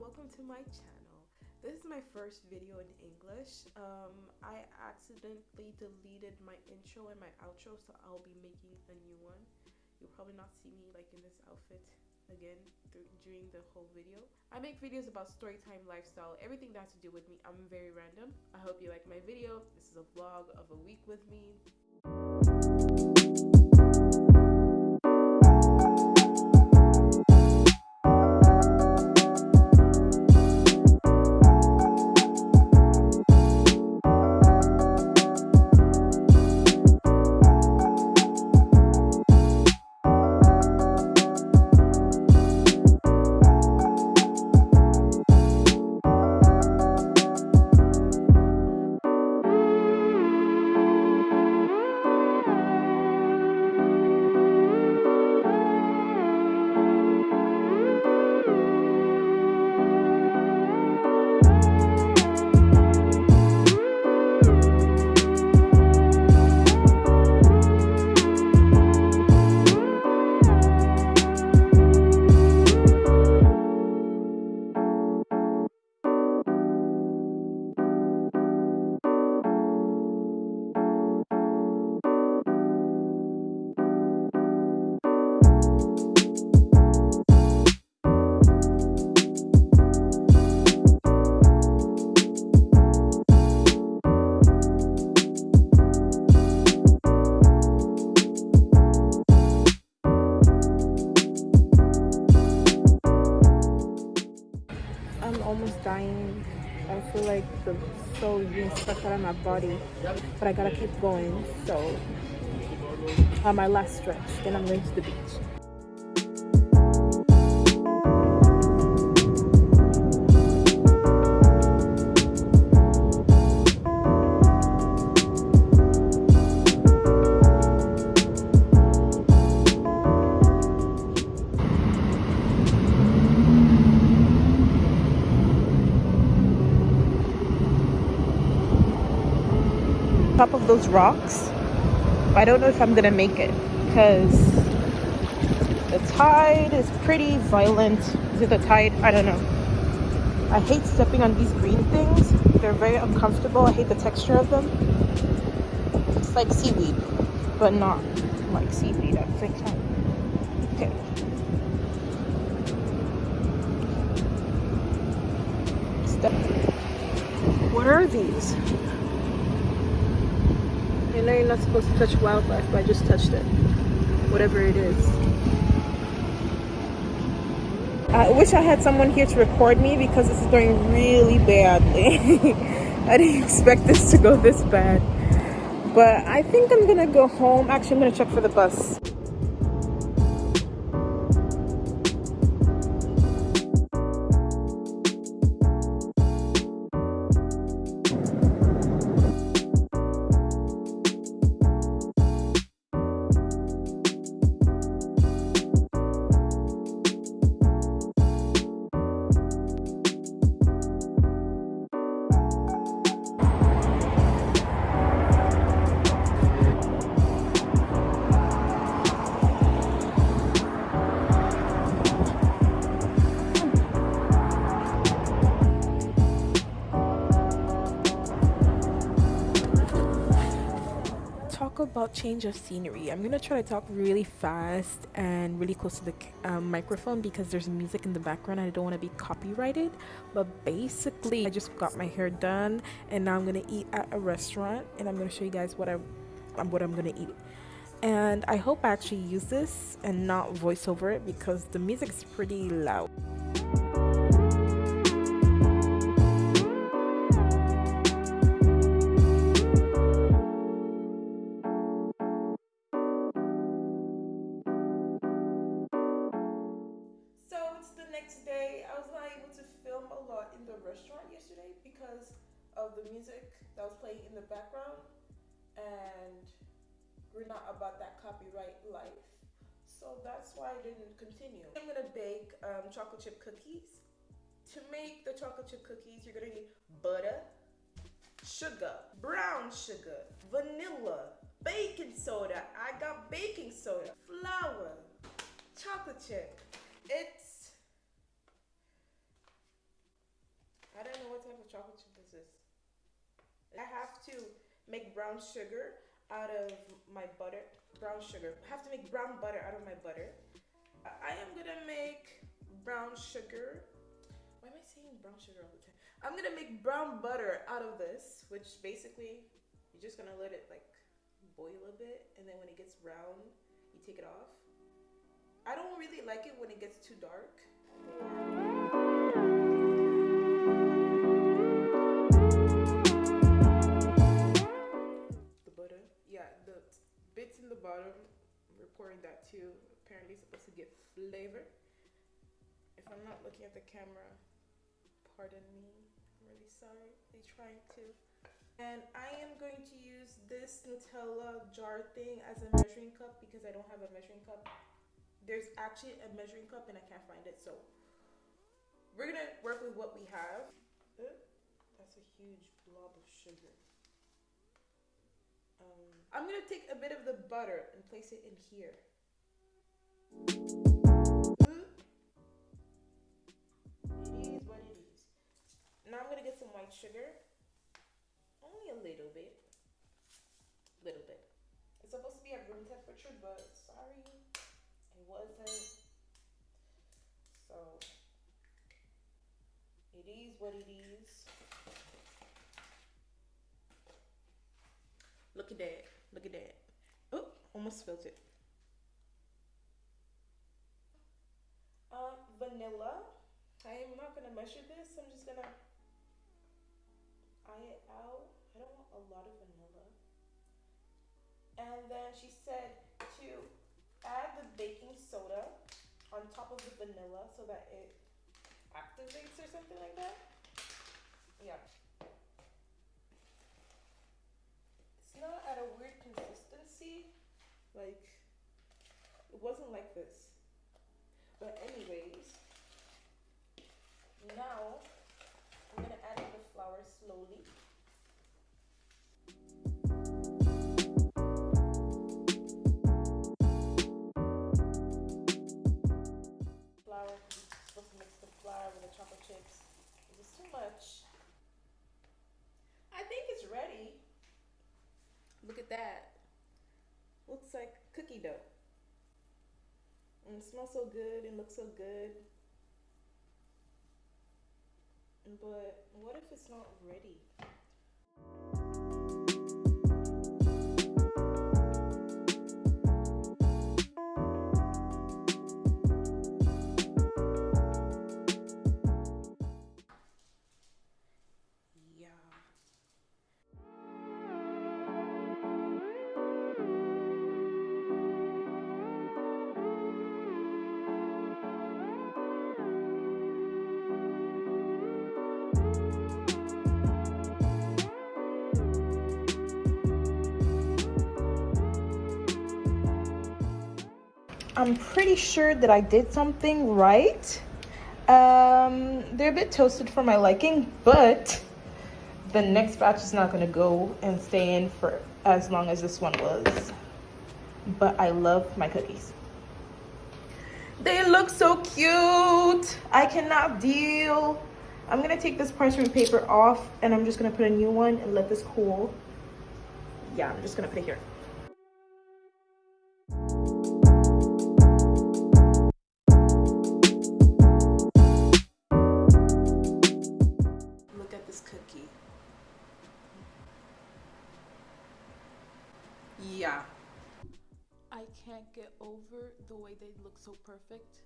welcome to my channel. This is my first video in English. Um, I accidentally deleted my intro and my outro, so I'll be making a new one. You'll probably not see me like in this outfit again during the whole video. I make videos about storytime, lifestyle, everything that has to do with me. I'm very random. I hope you like my video. This is a vlog of a week with me. Feel like the soul being stuck out of my body, but I gotta keep going. So, on my last stretch, then I'm going to the beach. Top of those rocks. I don't know if I'm gonna make it because the tide is pretty violent. Is it the tide? I don't know. I hate stepping on these green things. They're very uncomfortable. I hate the texture of them. It's like seaweed, but not like seaweed at the same time. Okay. Step. What are these? I know you're not supposed to touch wildlife, but I just touched it. Whatever it is. I wish I had someone here to record me because this is going really badly. I didn't expect this to go this bad. But I think I'm gonna go home. Actually, I'm gonna check for the bus. Change of scenery. I'm gonna try to talk really fast and really close to the um, microphone because there's music in the background. I don't want to be copyrighted but basically i just got my hair done and now i'm gonna eat at a restaurant and i'm gonna show you guys what i um, what i'm gonna eat. And i hope i actually use this and not voice over it because the music is pretty loud copyright life so that's why I didn't continue. I'm gonna bake um, chocolate chip cookies. To make the chocolate chip cookies, you're gonna need butter, sugar, brown sugar, vanilla, baking soda. I got baking soda, flour, chocolate chip. It's I don't know what type of chocolate chip this is? I have to make brown sugar out of my butter. Brown sugar. I have to make brown butter out of my butter. I am gonna make brown sugar. Why am I saying brown sugar all the time? I'm gonna make brown butter out of this, which basically you're just gonna let it like boil a bit, and then when it gets brown, you take it off. I don't really like it when it gets too dark. Bottom, we're pouring that too. Apparently supposed to get flavor. If I'm not looking at the camera, pardon me. I'm really sorry. They're trying to. And I am going to use this Nutella jar thing as a measuring cup because I don't have a measuring cup. There's actually a measuring cup and I can't find it. So we're going to work with what we have. That's a huge blob of sugar. I'm going to take a bit of the butter and place it in here. It is what it is. Now I'm going to get some white sugar only a little bit. Little bit. It's supposed to be at room temperature, but sorry, it wasn't. So it is what it is. Look at that. Look at that. Oh, almost spilled it. Um, vanilla. I am not gonna measure this. I'm just gonna eye it out. I don't want a lot of vanilla. And then she said to add the baking soda on top of the vanilla so that it activates or something like that. Yeah. It's not at a weird. Like, it wasn't like this. But anyways, now I'm gonna add in the flour slowly. Flour, supposed to mix the flour with the chocolate chips. Is this too much? I think it's ready. Look at that. Looks like cookie dough. And it smells so good and looks so good. But what if it's not ready? I'm pretty sure that I did something right. Um, they're a bit toasted for my liking, but the next batch is not gonna go and stay in for as long as this one was. But I love my cookies. They look so cute. I cannot deal. I'm gonna take this parchment paper off and I'm just gonna put a new one and let this cool. Yeah, I'm just gonna put it here. The way they look so perfect.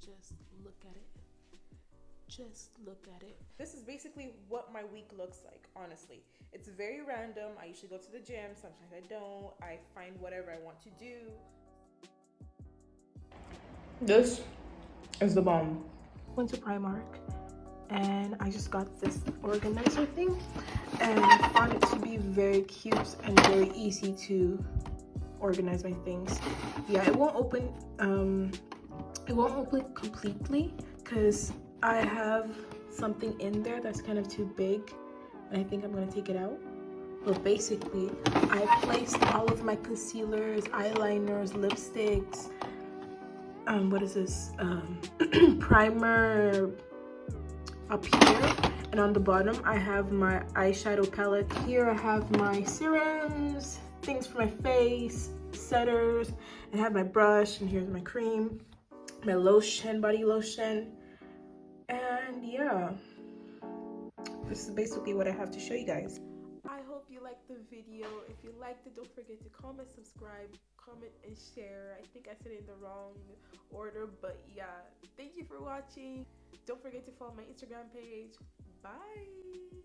Just look at it. Just look at it. This is basically what my week looks like, honestly. It's very random. I usually go to the gym, sometimes I don't. I find whatever I want to do. This is the bomb. Went to Primark and I just got this organizer thing and I found it to be very cute and very easy to organize my things. Yeah, it won't open, um, it won't open completely because I have something in there that's kind of too big and I think I'm gonna take it out. But basically, I placed all of my concealers, eyeliners, lipsticks, um, what is this? Um, primer, up here and on the bottom I have my eyeshadow palette. Here I have my serums, things for my face, setters, and I have my brush and here's my cream, my lotion, body lotion, and yeah, this is basically what I have to show you guys. I hope you liked the video. If you liked it, don't forget to comment, subscribe, comment, and share. I think I said it in the wrong order, but yeah. Thank you for watching. Don't forget to follow my Instagram page. Bye!